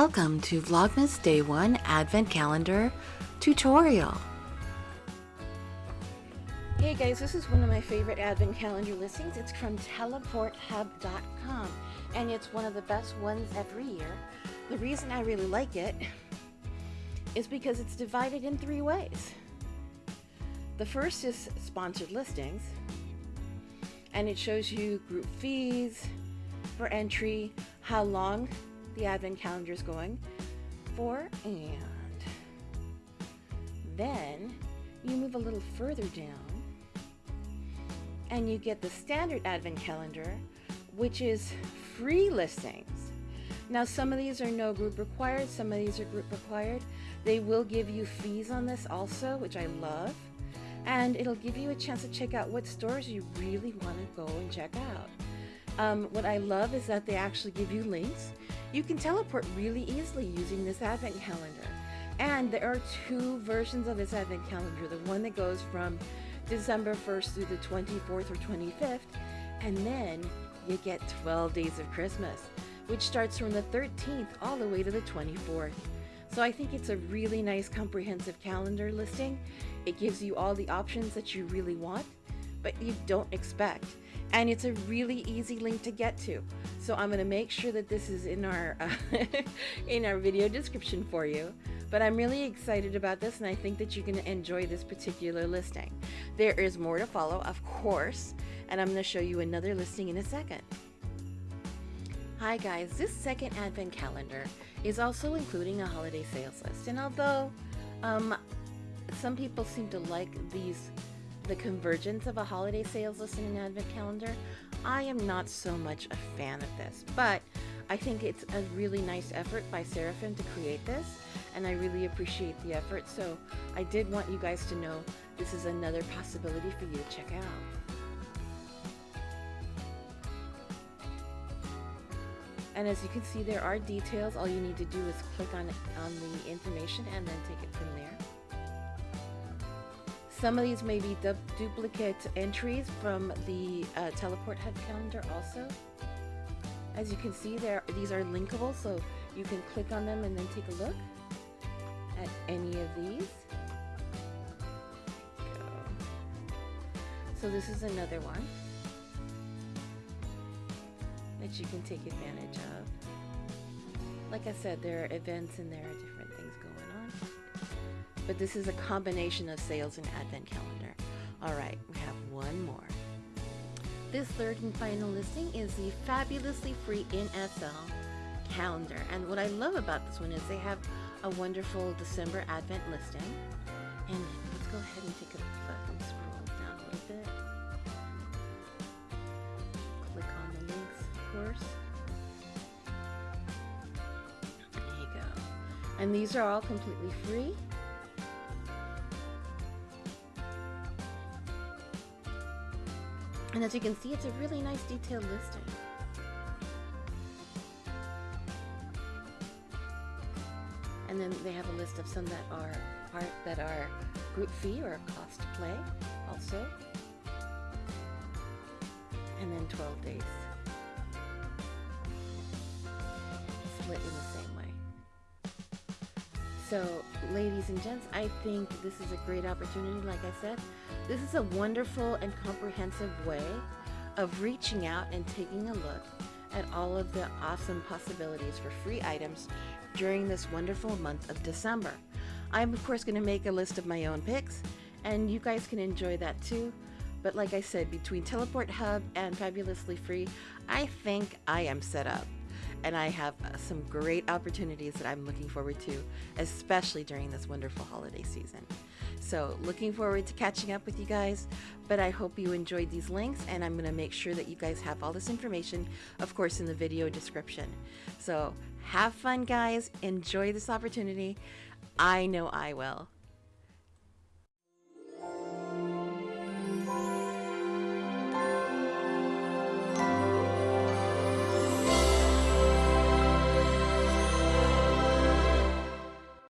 Welcome to Vlogmas Day 1 Advent Calendar tutorial. Hey guys, this is one of my favorite advent calendar listings. It's from teleporthub.com and it's one of the best ones every year. The reason I really like it is because it's divided in three ways. The first is sponsored listings and it shows you group fees for entry, how long the advent calendar is going for and then you move a little further down and you get the standard advent calendar which is free listings. Now some of these are no group required some of these are group required. They will give you fees on this also which I love and it'll give you a chance to check out what stores you really want to go and check out. Um, what I love is that they actually give you links you can teleport really easily using this advent calendar. And there are two versions of this advent calendar. The one that goes from December 1st through the 24th or 25th, and then you get 12 days of Christmas, which starts from the 13th all the way to the 24th. So I think it's a really nice comprehensive calendar listing. It gives you all the options that you really want, but you don't expect and it's a really easy link to get to. So I'm gonna make sure that this is in our uh, in our video description for you. But I'm really excited about this and I think that you're gonna enjoy this particular listing. There is more to follow of course and I'm gonna show you another listing in a second. Hi guys, this second advent calendar is also including a holiday sales list. And although um, some people seem to like these the convergence of a holiday sales list and an advent calendar, I am not so much a fan of this, but I think it's a really nice effort by Seraphim to create this, and I really appreciate the effort, so I did want you guys to know this is another possibility for you to check out. And as you can see, there are details. All you need to do is click on, on the information and then take it from there. Some of these may be du duplicate entries from the uh, Teleport Hub calendar also. As you can see, there these are linkable, so you can click on them and then take a look at any of these. So this is another one that you can take advantage of. Like I said, there are events and there are different things but this is a combination of sales and advent calendar. All right, we have one more. This third and final listing is the fabulously free in SL calendar. And what I love about this one is they have a wonderful December advent listing. And let's go ahead and take a look and scroll down a little bit. Click on the links, of course. There you go. And these are all completely free. And as you can see, it's a really nice detailed listing. And then they have a list of some that are part that are group fee or cost play also. And then 12 days. Split in the. So, ladies and gents, I think this is a great opportunity, like I said, this is a wonderful and comprehensive way of reaching out and taking a look at all of the awesome possibilities for free items during this wonderful month of December. I'm of course going to make a list of my own picks and you guys can enjoy that too. But like I said, between Teleport Hub and Fabulously Free, I think I am set up. And I have uh, some great opportunities that I'm looking forward to, especially during this wonderful holiday season. So looking forward to catching up with you guys, but I hope you enjoyed these links and I'm gonna make sure that you guys have all this information, of course, in the video description. So have fun guys, enjoy this opportunity. I know I will.